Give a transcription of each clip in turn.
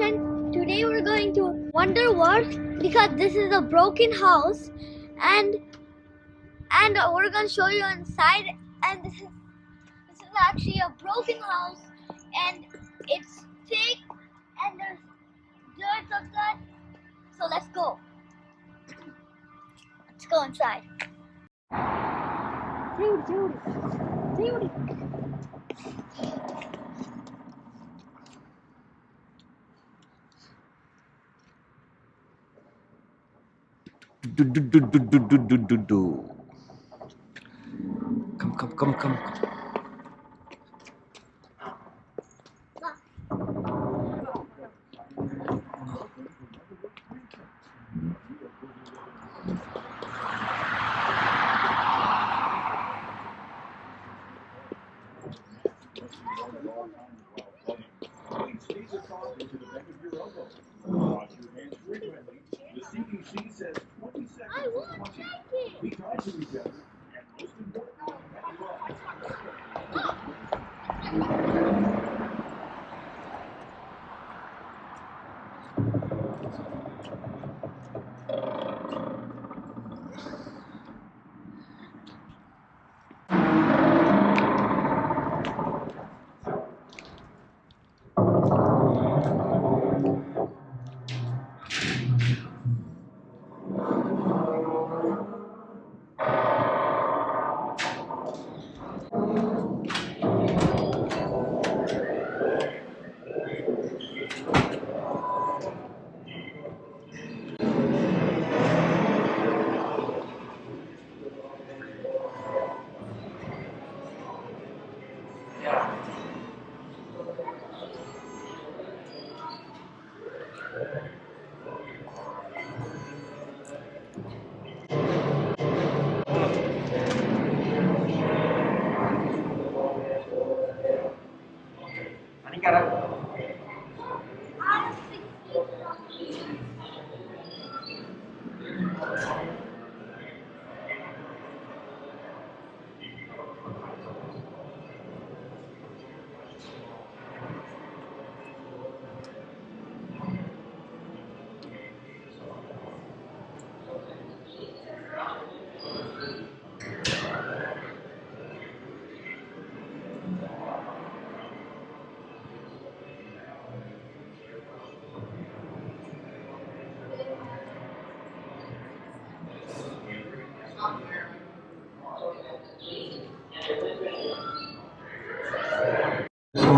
friends, today we're going to Wonder World because this is a broken house and and we're going to show you inside and this is this is actually a broken house and it's thick and there's dirt outside. So let's go. Let's go inside. Dude, dude, dude. Do, do, do, do, do, do, do, do, do. Come, come, come, come. CDC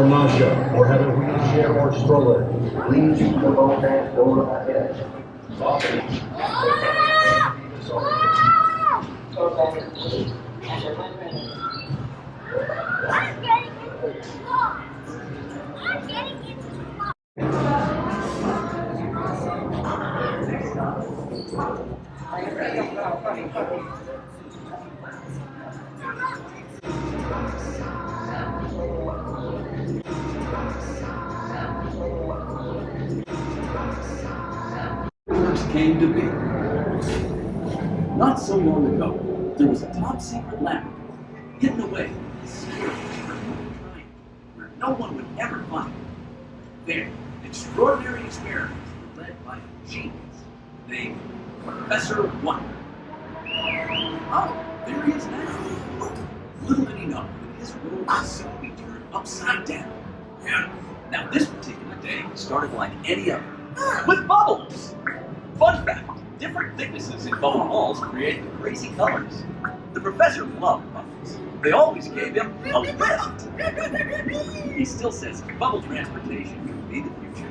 or nausea, or have a wheelchair or stroller, please phone back door ahead. I'm getting long ago, there was a top secret lab hidden away in a secret triangle where no one would ever find it. There, extraordinary experiments were led by a genius named Professor Wonder. Oh, there he is now. Little did he know that his world would soon be turned upside down. Yeah. Now this particular day started like any other, ah, with bubbles. Fun fact, different thicknesses in bubble walls create the crazy colors. The professor loved bubbles. They always gave him a lift. He still says bubble transportation could be the future.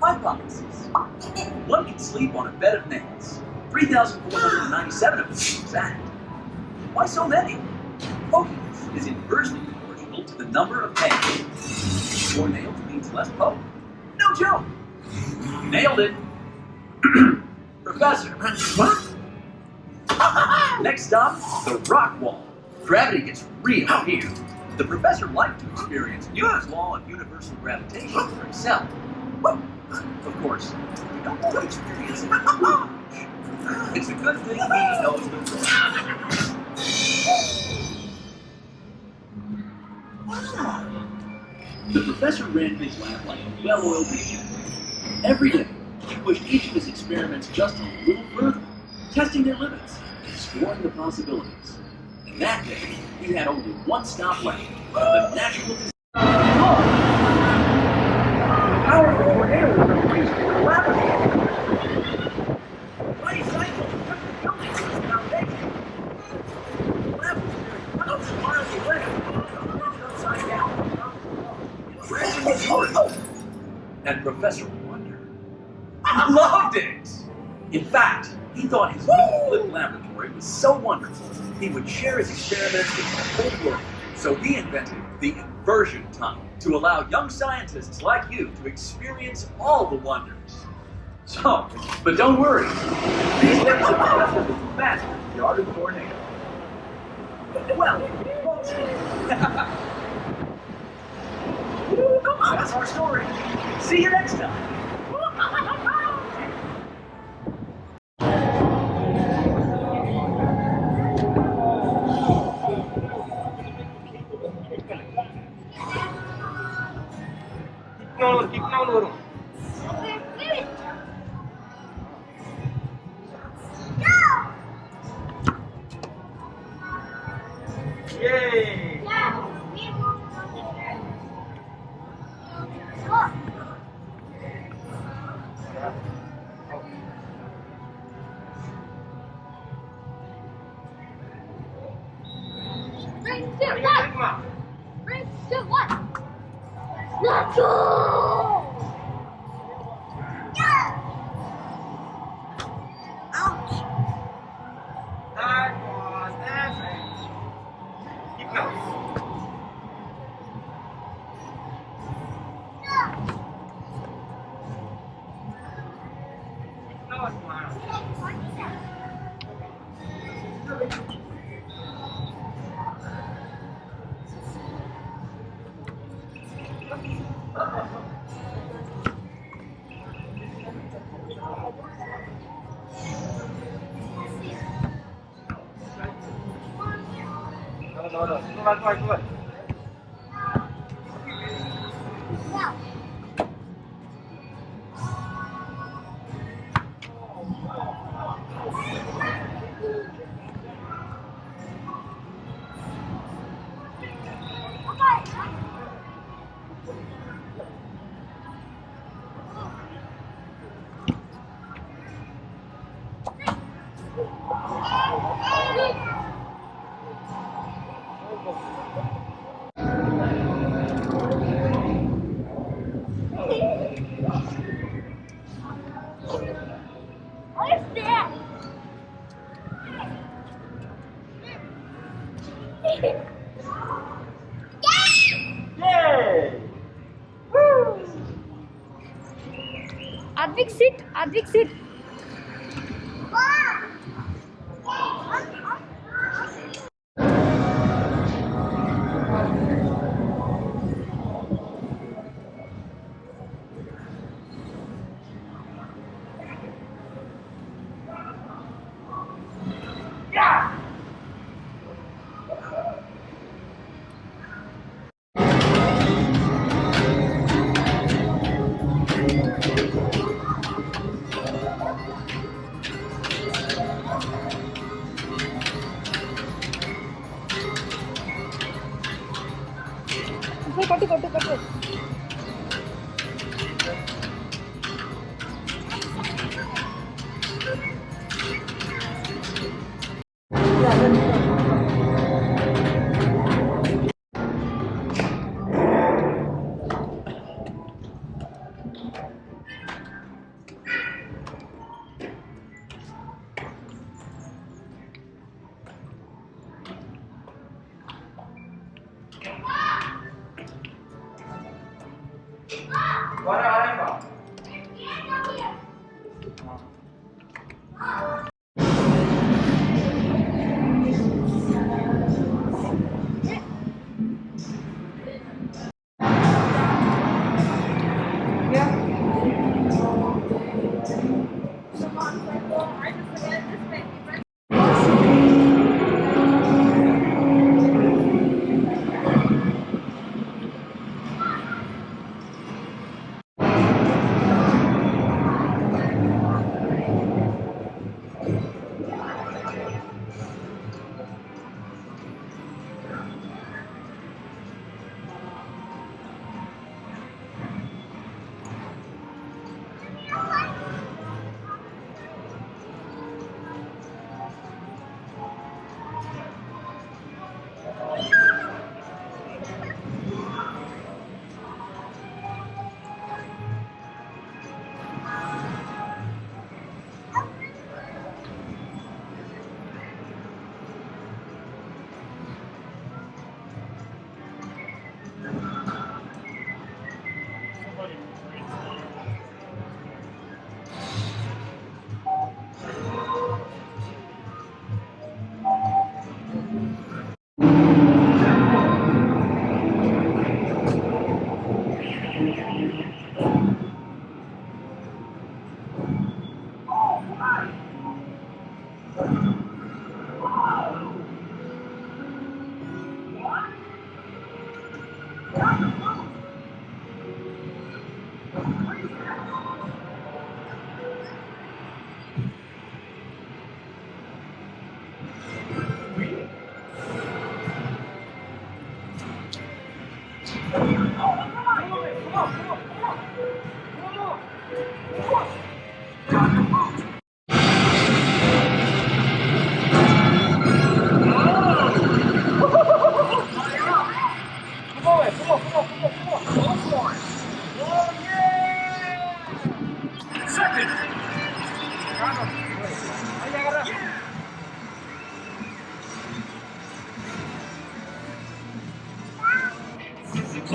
Hypothesis. One can sleep on a bed of nails. 3,497 of them exact. Why so many? Pokiness is inversely proportional to the number of nails. More nails means less poke. No joke. Nailed it. Professor. What? Next stop, the rock wall. Gravity gets real here. The professor liked to experience Newton's law of universal gravitation for himself. Of course, you don't want to experience it. It's a good thing he knows the. The professor ran his lab like a well-oiled machine. Every day, he pushed each of his experiments just a little further, testing their limits, exploring the possibilities. And that day, he had only one stop left, the natural the the upside down. And Professor Wonder loved In fact, he thought his flip laboratory was so wonderful, he would share his experiments with the whole world. So he invented the inversion tunnel to allow young scientists like you to experience all the wonders. So, but don't worry. These steps of Professor will be faster than the art of tornado. Well. Come on, that's our story. See you next time. 出来出来出来 Advik sit, Advik sit. 干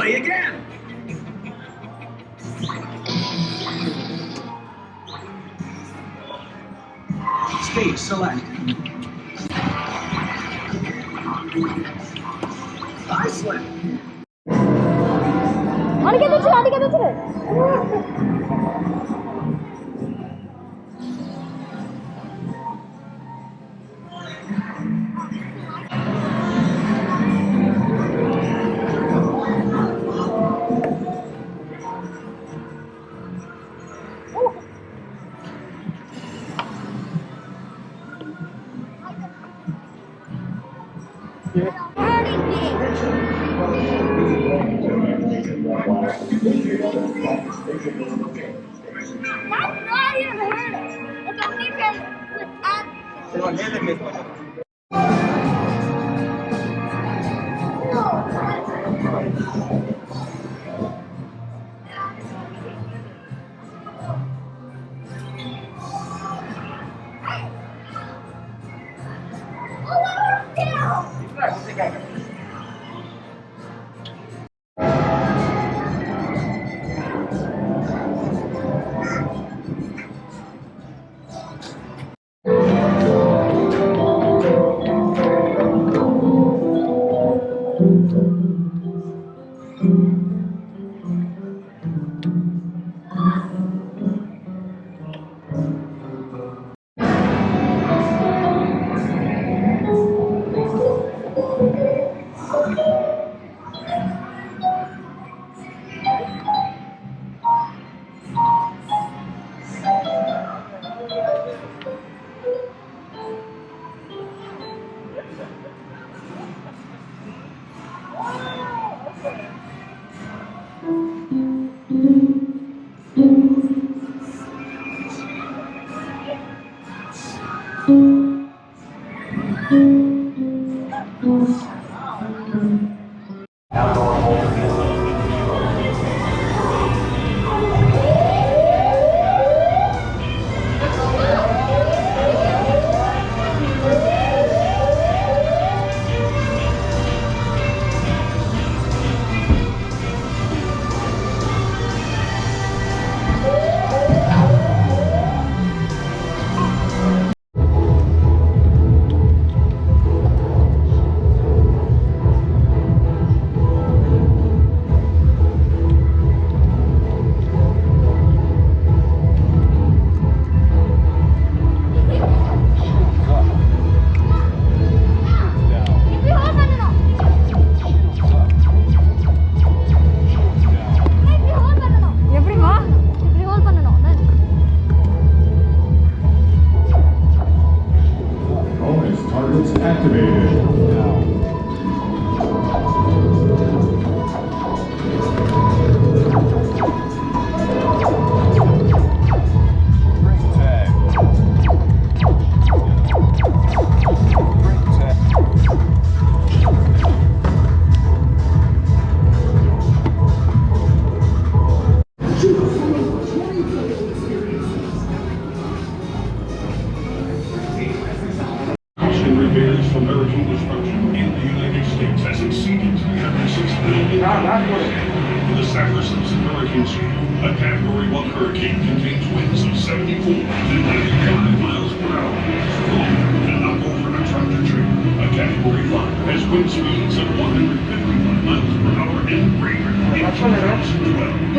money again. Stage select. Iceland. Hadi gel içeri, hadi gel içeri. Thank mm -hmm. you. Activated. For the Saffir-Simpson Hurricane a Category 1 hurricane contains winds of 74 to 95 miles per hour. Strong and knock over a tractor trailer. A Category 5 has wind speeds of 155 miles per hour and greater in 2012.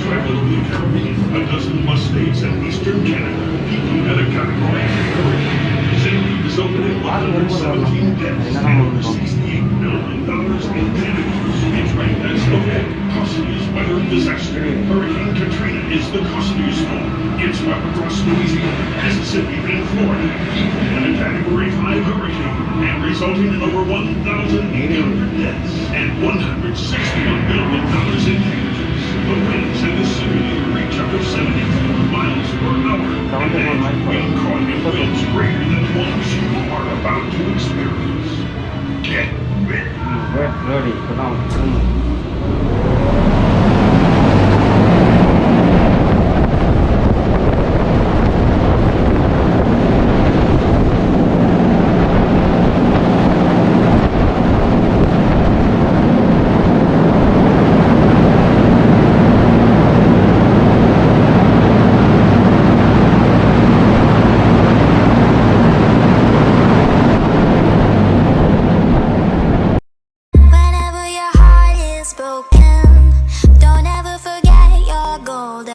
Traveling the Caribbean, a dozen plus states and eastern Canada, peaking at a category 3. Sandy resulted in 117 deaths and over million in damages. It's ranked as the costliest weather disaster. Hurricane Katrina is the costliest storm. It's swept across Louisiana, Mississippi, and Florida, in a Category 5 hurricane, and resulting in over 1,800 deaths and $161 million in 喂，这里不让出门。